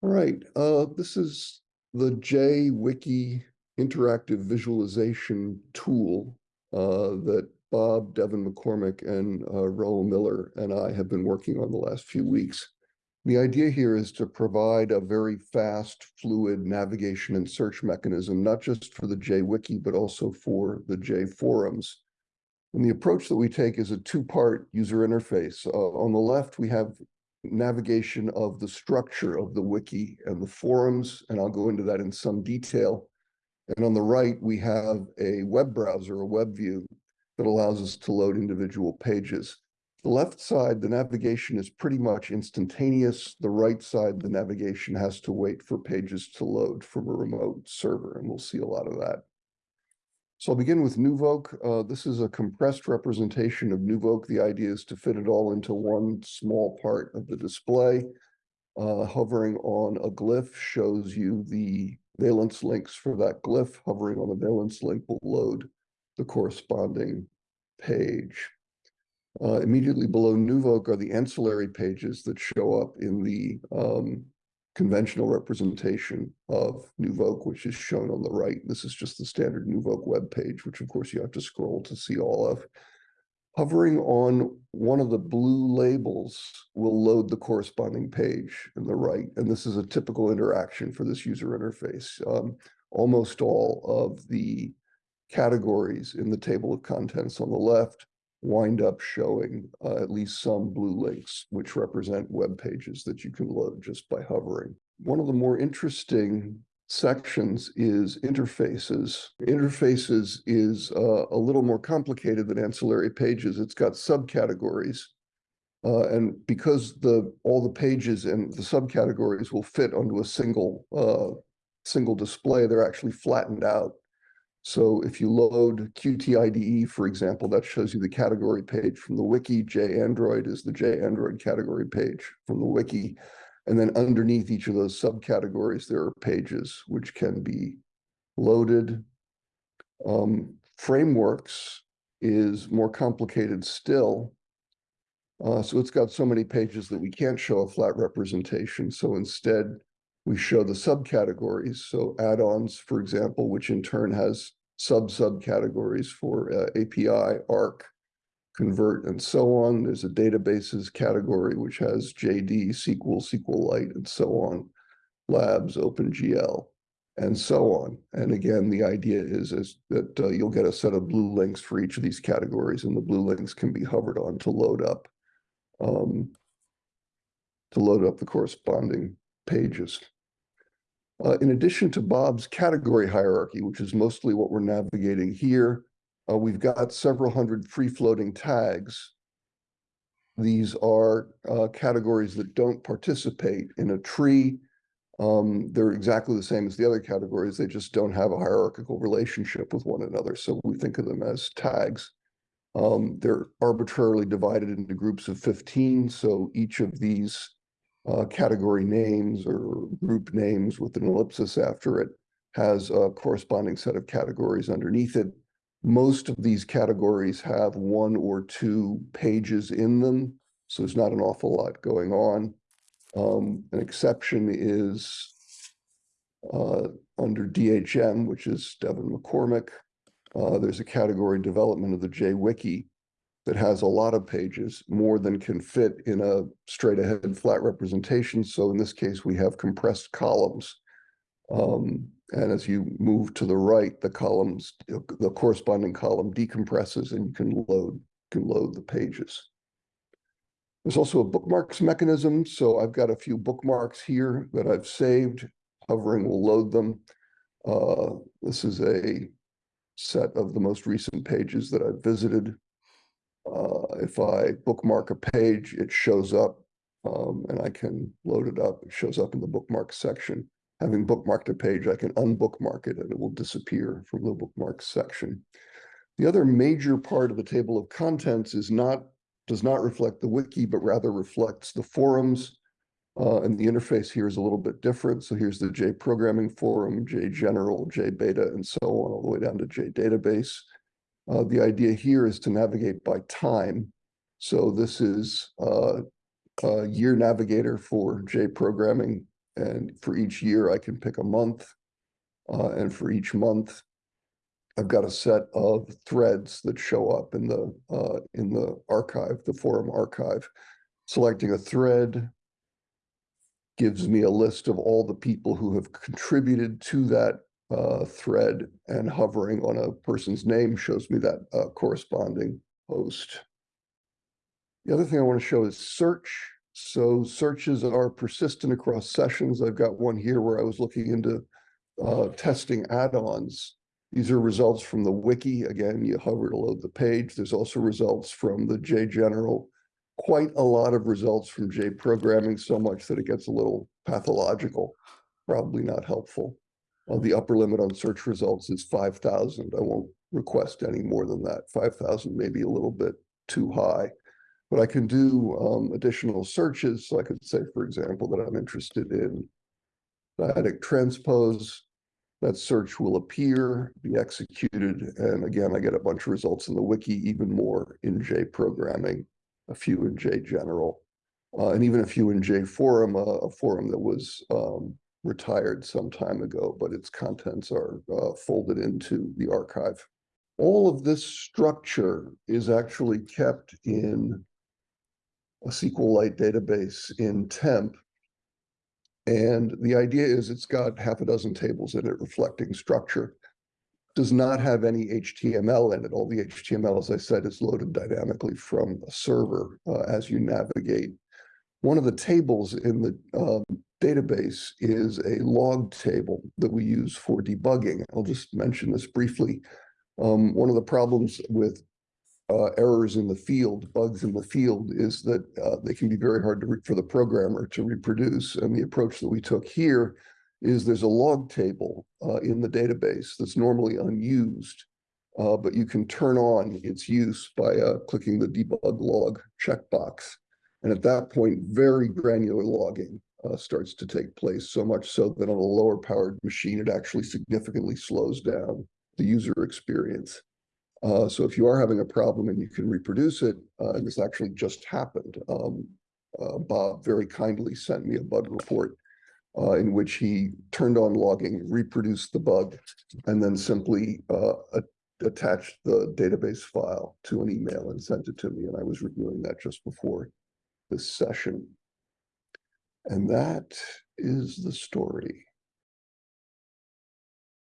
All right, uh, this is the JWiki interactive visualization tool uh, that Bob, Devon McCormick, and uh, Raul Miller and I have been working on the last few weeks. The idea here is to provide a very fast, fluid navigation and search mechanism, not just for the JWiki, but also for the J forums. And the approach that we take is a two-part user interface. Uh, on the left, we have navigation of the structure of the wiki and the forums, and I'll go into that in some detail. And on the right, we have a web browser, a web view that allows us to load individual pages. The left side, the navigation is pretty much instantaneous. The right side, the navigation has to wait for pages to load from a remote server, and we'll see a lot of that. So I'll begin with NuVoc. Uh, this is a compressed representation of NuVoc. The idea is to fit it all into one small part of the display. Uh, hovering on a glyph shows you the valence links for that glyph. Hovering on the valence link will load the corresponding page. Uh, immediately below NuVoc are the ancillary pages that show up in the um, conventional representation of NuVoc, which is shown on the right. This is just the standard NuVoc web page, which of course you have to scroll to see all of. Hovering on one of the blue labels will load the corresponding page in the right. And this is a typical interaction for this user interface. Um, almost all of the categories in the table of contents on the left wind up showing uh, at least some blue links, which represent web pages that you can load just by hovering. One of the more interesting sections is interfaces. Interfaces is uh, a little more complicated than ancillary pages. It's got subcategories. Uh, and because the all the pages and the subcategories will fit onto a single uh, single display, they're actually flattened out so if you load QTIDE, for example, that shows you the category page from the wiki. JAndroid is the JAndroid category page from the wiki. And then underneath each of those subcategories, there are pages which can be loaded. Um, frameworks is more complicated still. Uh, so it's got so many pages that we can't show a flat representation. So instead, we show the subcategories. So add-ons, for example, which in turn has sub-subcategories for uh, API, ARC, convert, and so on. There's a databases category, which has JD, SQL, SQLite, and so on, labs, OpenGL, and so on. And again, the idea is, is that uh, you'll get a set of blue links for each of these categories, and the blue links can be hovered on to load up um, to load up the corresponding pages. Uh, in addition to Bob's category hierarchy, which is mostly what we're navigating here, uh, we've got several hundred free-floating tags. These are uh, categories that don't participate in a tree. Um, they're exactly the same as the other categories. They just don't have a hierarchical relationship with one another. So we think of them as tags. Um, they're arbitrarily divided into groups of 15. So each of these uh, category names or group names with an ellipsis after it has a corresponding set of categories underneath it. Most of these categories have one or two pages in them, so there's not an awful lot going on. Um, an exception is uh, under DHM, which is Devon McCormick. Uh, there's a category development of the JWiki, that has a lot of pages, more than can fit in a straight ahead flat representation. So in this case, we have compressed columns. Um, and as you move to the right, the columns, the corresponding column decompresses and you can load, can load the pages. There's also a bookmarks mechanism. So I've got a few bookmarks here that I've saved. Hovering will load them. Uh, this is a set of the most recent pages that I've visited. Uh, if I bookmark a page, it shows up um, and I can load it up. It shows up in the bookmark section. Having bookmarked a page, I can unbookmark it and it will disappear from the bookmark section. The other major part of the table of contents is not does not reflect the wiki, but rather reflects the forums. Uh, and the interface here is a little bit different. So here's the J programming forum, J general, J beta, and so on, all the way down to J database. Uh, the idea here is to navigate by time. So this is uh, a year navigator for J programming And for each year, I can pick a month. Uh, and for each month, I've got a set of threads that show up in the uh, in the archive, the forum archive. Selecting a thread gives me a list of all the people who have contributed to that uh, thread and hovering on a person's name shows me that uh, corresponding post. The other thing I want to show is search. So searches are persistent across sessions. I've got one here where I was looking into uh, testing add-ons. These are results from the wiki. Again, you hover to load the page. There's also results from the JGeneral. Quite a lot of results from J programming, so much that it gets a little pathological, probably not helpful. Uh, the upper limit on search results is 5,000. I won't request any more than that. 5,000 may be a little bit too high. But I can do um, additional searches. So I could say, for example, that I'm interested in dyadic transpose. That search will appear, be executed. And again, I get a bunch of results in the wiki, even more in J programming, a few in JGeneral, uh, and even a few in JForum, uh, a forum that was um, retired some time ago, but its contents are uh, folded into the archive. All of this structure is actually kept in a SQLite database in temp. And the idea is it's got half a dozen tables in it reflecting structure. Does not have any HTML in it. All the HTML, as I said, is loaded dynamically from a server uh, as you navigate. One of the tables in the um, database is a log table that we use for debugging. I'll just mention this briefly. Um, one of the problems with uh, errors in the field, bugs in the field, is that uh, they can be very hard to for the programmer to reproduce. And the approach that we took here is there's a log table uh, in the database that's normally unused, uh, but you can turn on its use by uh, clicking the debug log checkbox. And at that point, very granular logging uh, starts to take place, so much so that on a lower powered machine, it actually significantly slows down the user experience. Uh, so if you are having a problem and you can reproduce it, uh, and this actually just happened, um, uh, Bob very kindly sent me a bug report uh, in which he turned on logging, reproduced the bug, and then simply uh, attached the database file to an email and sent it to me. And I was reviewing that just before this session. And that is the story.